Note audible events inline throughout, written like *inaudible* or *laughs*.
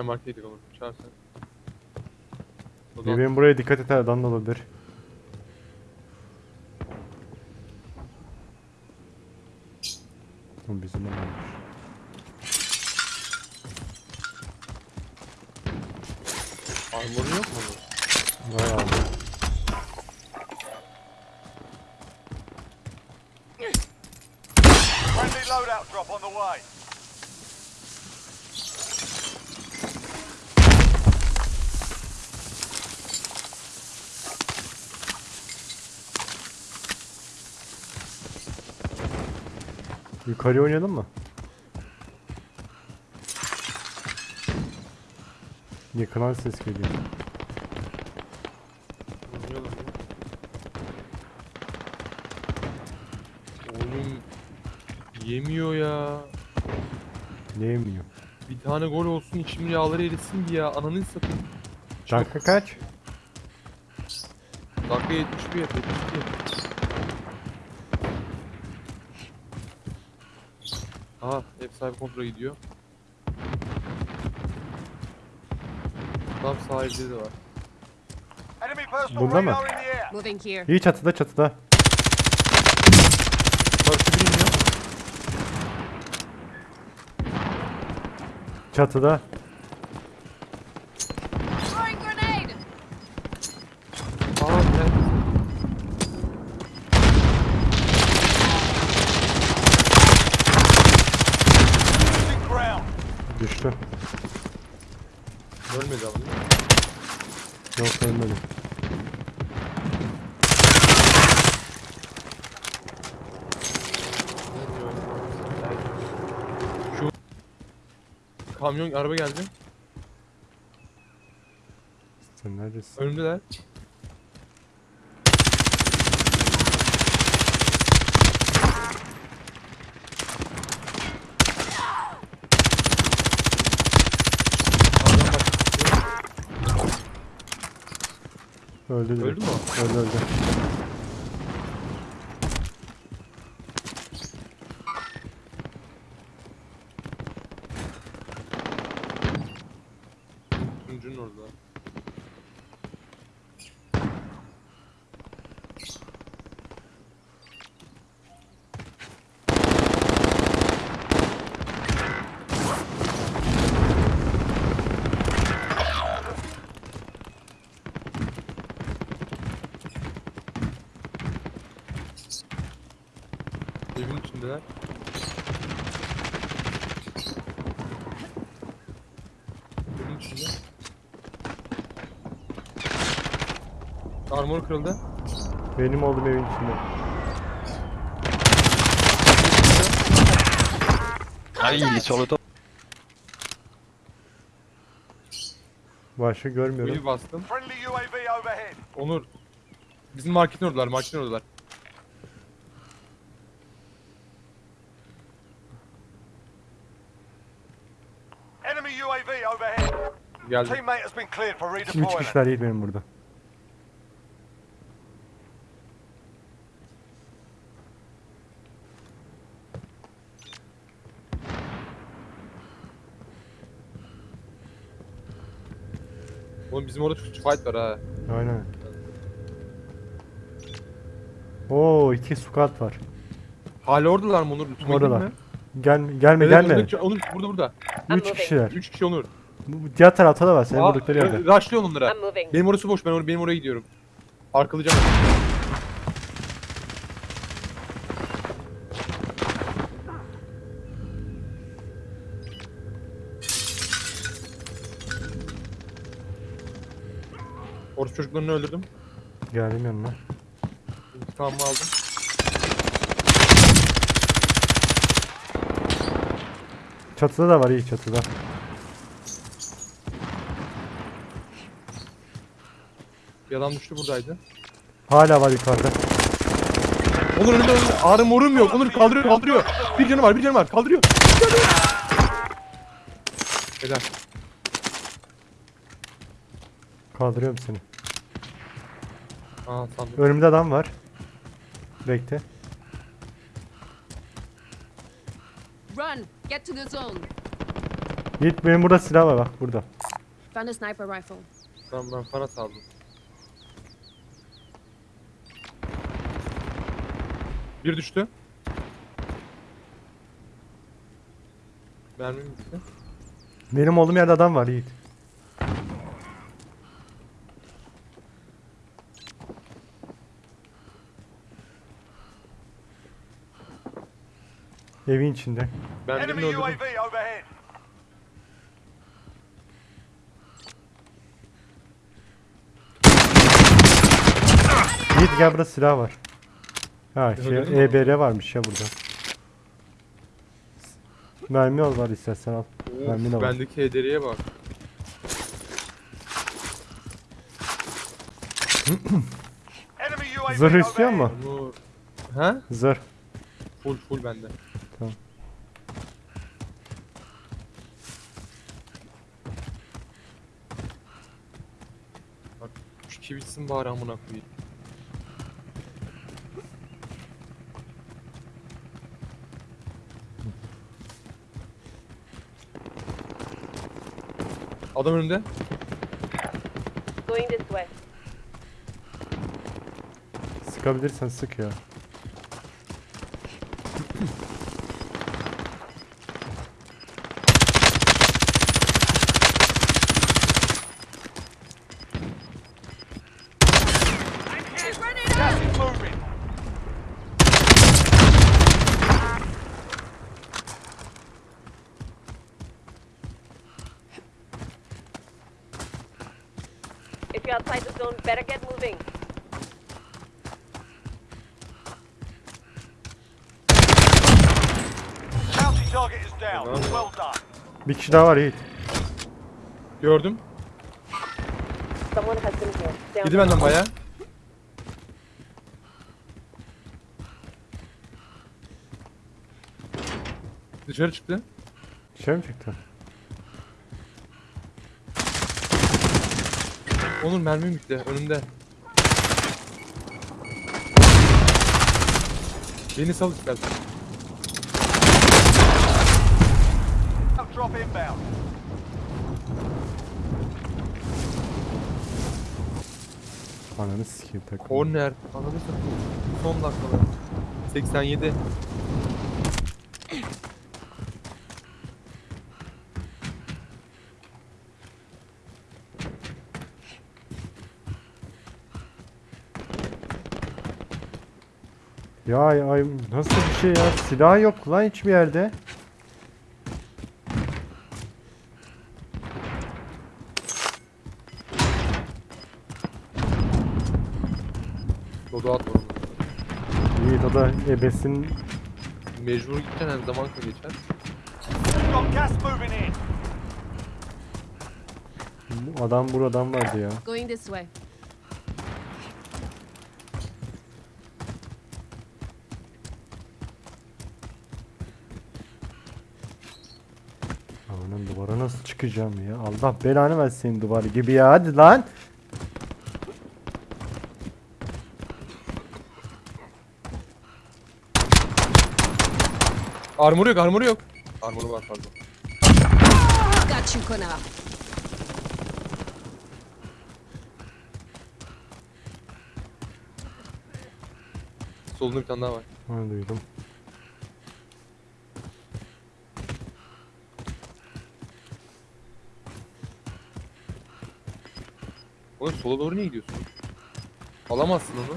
Gel markete gidelim Onur. Çağır sen. O zaman Benim buraya dikkat et adam da olabilir. Bu bizim adammış. armorun yok mu? Vay abi. Friendly loadout drop on the way. Yukarı oynayalım mı? Yakınan ses geliyor. Oynayalım ya. Oğlum yemiyor ya. Ne yemiyor? Bir tane gol olsun içim yağları erisin bir ya. Ananı satayım. Dakika kaç? Dakika 71, 72. Aha ev sahibi kontrola gidiyor. Tam sahilde de var. Bunda mı? Moving here. İyi çatıda çatıda. Karşı bir iniyor. Çatıda. Throwing grenade! Aa evet. Losing ground. Düştü. Mi? Yok ölmedi. Şu kamyon araba geldi. Sen neredesin? Önümdeler. Adam bak. Öldü. Öldü mü o? Öldü öldü. Tuncunun orada. Evin içindeler. Evin içinde. Armor kırıldı. Benim oldum evin içinde. İl est sur le top. Başka görmüyorum. Kuyu bastım. Friendly UAV overhead. Onur. Bizim marketin oradalar, marketin oradalar. Enemy UAV overhead. Geldi. Teammate has been cleared for Kim üç redeployment. kişiler değil benim burada. Oğlum bizim orada çok fight var ha. Aynen. Oo iki squad var. Hala oradalar mı Onur? Lütfen Oradalar. Gelme gelme Evet, gelme. Onur, Onur burada burada. Üç kişiler. 3 kişi Onur. Bu diğer tarafta da var. Senin Aa, vurdukları yerde. e, Rushlayın onlara. Benim orası boş, ben or benim oraya gidiyorum. Arkalayacağım. Orası çocuklarını öldürdüm. Geldim yanına. İntikamımı aldım. Çatıda da var iyi çatıda. Adam düştü buradaydı. Hala var yukarıda. Onur önünde önünde. Ağrım morum yok. Onur kaldırıyor kaldırıyor. Bir canı var bir canı var. Kaldırıyor. Helal. Kaldırıyorum seni. Aa sandım. Önümde adam var. Bekle. Run! Get to the zone. Yiğit benim burada silah var bak burada. Found a sniper rifle. Tamam ben Farat aldım. Bir düştü. Mermim bitti. Benim olduğum yerde adam var Yiğit. Evin içinde. Ben birini Enemy öldürdüm. UAV overhead. Yiğit gel burada silah var. Ha şey? EBR varmış ya burada. Mermi al var istersen al. Mermi Of, var. bendeki hederiye bak. Zırh istiyor mu? Onu... Ha? Zırh. Full full bende. Tamam. Bak şu iki bitsin bari amına koyayım. Adam önünde. Going this way. Sıkabilirsen sık ya. Outside the zone, better get moving. Bounty target is down. Well done. Bir kişi daha var Yiğit. Gördüm. Someone has been here. Yedi the benden baya. Dışarı çıktı. Şey mi çıktı? Onur mermim bitti önümde. Beni sal istersen. Drop inbound. Ananı sikeyim takım. Corner. Ananı satayım. Son dakikalar. 87. Ya ay nasıl bir şey ya? Silah yok lan hiçbir yerde. Dodo at onu. Yiğit o da ebesin Mecbur gideceksin her zaman geçer. Adam buradan vardı ya. Going this way. Amanın duvara nasıl çıkacağım ya? Allah belanı versin duvarı gibi ya. Hadi lan. Armoru yok, armoru yok. Armoru var pardon. Got you, Kona. Solunda bir tane daha var. Ha duydum. Oğlum sola doğru niye gidiyorsun? Alamazsın onu.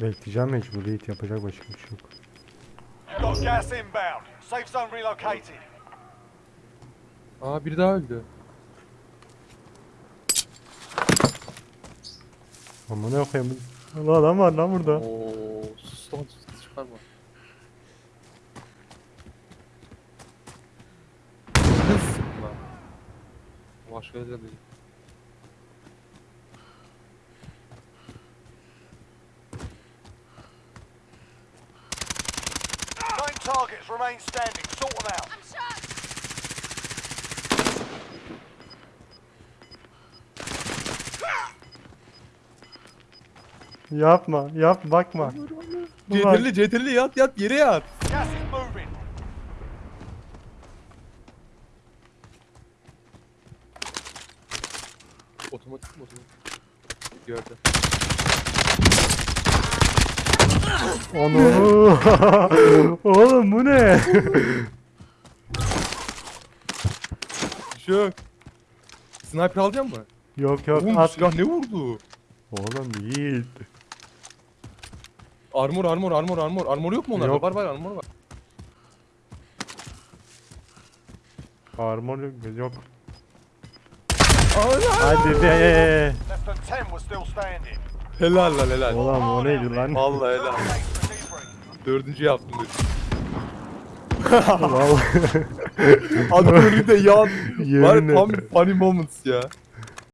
Bekleyeceğim mecbur Yiğit yapacak başka bir şey yok. Got gas inbound. Safe zone relocated. Aa biri daha öldü. Aman ne koyayım. Allah adam var lan burada. Oo, sus lan sus çıkarma. Ne sıkma? Başka yerden değil. Nine targets remain standing. Sort them out. Yapma, yap bakma. CTRL'i CTRL'i yat yat yere yat. Gas is moving. Otomatik mi otomatik? Gördüm. Onu. *laughs* Oğlum bu ne? Şu. Sniper alacak mı? yok yok Oğlum at. silah ne vurdu? Oğlum değil. Armor armor armor armor. Armor yok mu onlarda? Yok. Var var armor var. Armor yok. yok. Hadi be. Less than 10 were still standing. helal lan helal. Oğlum o neydi lan? Vallahi helal. Dördüncü yaptım dedim. Vallahi. Adam önünde yan. *laughs* Var Yemin tam ederim. funny moments ya.